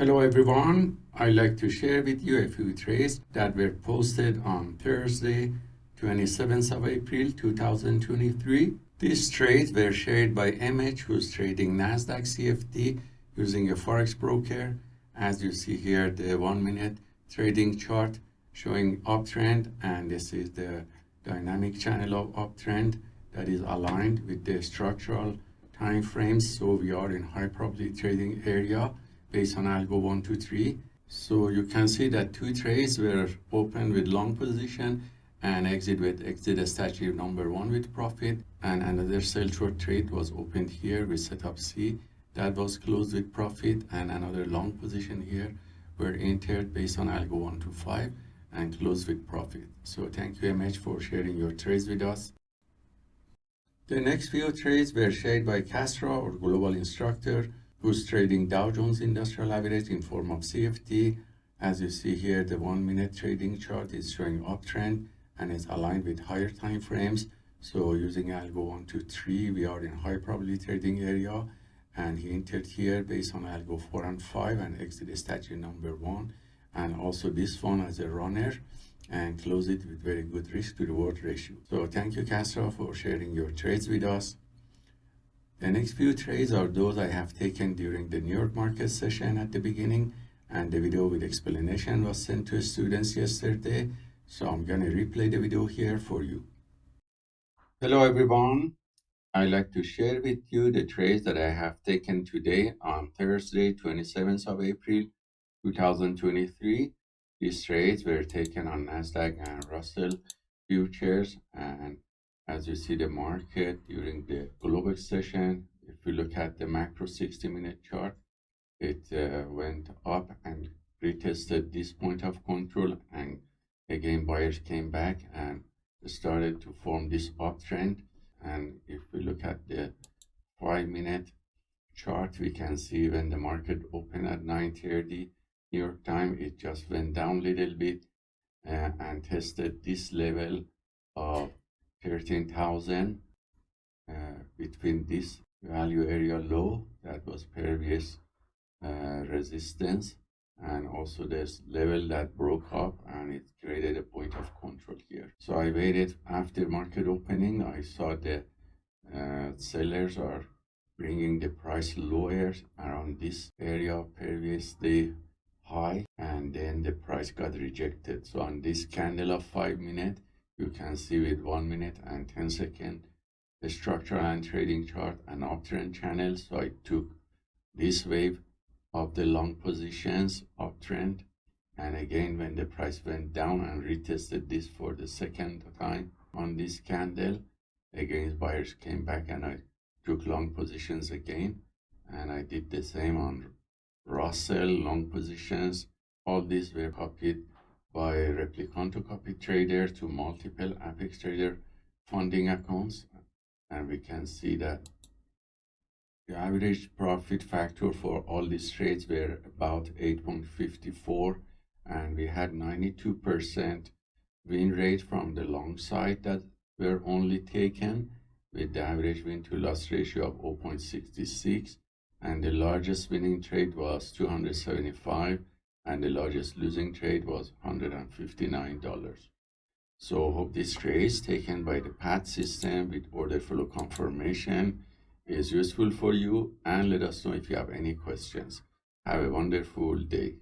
Hello everyone, I'd like to share with you a few trades that were posted on Thursday, 27th of April 2023. These trades were shared by MH who's trading Nasdaq CFD using a forex broker. As you see here, the one minute trading chart showing uptrend and this is the dynamic channel of uptrend that is aligned with the structural time frames. So we are in high probability trading area based on algo 123 so you can see that two trades were open with long position and exit with exit strategy number one with profit. And another sell short trade was opened here with setup C that was closed with profit. And another long position here were entered based on algo 125 and closed with profit. So thank you MH for sharing your trades with us. The next few trades were shared by Castro or global instructor who's trading Dow Jones Industrial Average in form of CFD. As you see here, the one minute trading chart is showing uptrend and is aligned with higher time frames. So using algo 1 to 3, we are in high probability trading area and he entered here based on algo 4 and 5 and exited statue number 1 and also this one as a runner and close it with very good risk to reward ratio. So thank you Castro for sharing your trades with us. The next few trades are those I have taken during the New York market session at the beginning and the video with explanation was sent to students yesterday. So I'm going to replay the video here for you. Hello everyone. I'd like to share with you the trades that I have taken today on Thursday, 27th of April, 2023. These trades were taken on NASDAQ and Russell futures and as you see the market during the global session if you look at the macro 60 minute chart it uh, went up and retested this point of control and again buyers came back and started to form this uptrend. And if we look at the five minute chart we can see when the market opened at 9:30 new york time it just went down a little bit uh, and tested this level of 13,000 uh, between this value area low that was previous uh, resistance and also this level that broke up and it created a point of control here. So i waited after market opening i saw the uh, sellers are bringing the price lower around this area previous day high and then the price got rejected. So on this candle of five minute you can see with 1 minute and 10 second. The structural and trading chart and uptrend channel so i took this wave of the long positions uptrend. And again when the price went down and retested this for the second time on this candle again buyers came back and i took long positions again. And i did the same on russell long positions. All these were copied by replicant Replikanto copy trader to multiple Apex trader funding accounts. And we can see that the average profit factor for all these trades were about 8.54 and we had 92% win rate from the long side that were only taken with the average win to loss ratio of 0.66 and the largest winning trade was 275 and the largest losing trade was $159. So hope this trade taken by the PAT system with order flow confirmation is useful for you and let us know if you have any questions. Have a wonderful day.